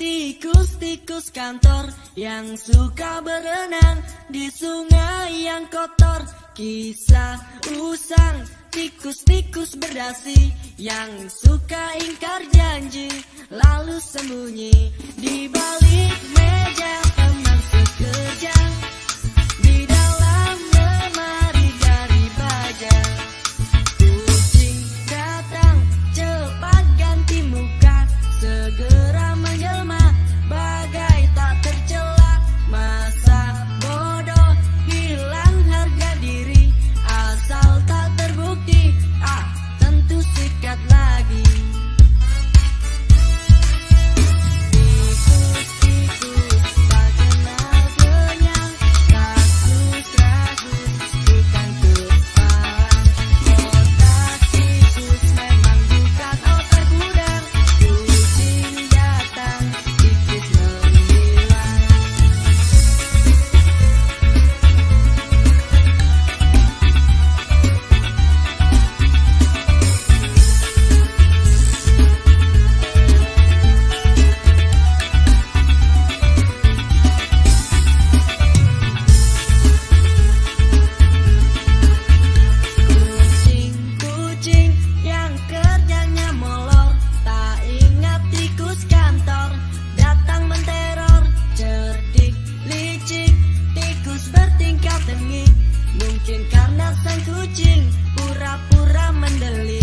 Tikus-tikus kantor yang suka berenang di sungai yang kotor. Kisah usang tikus-tikus berdasi yang suka ingkar janji Lalu sembunyi di balik sang kucing pura-pura mendelit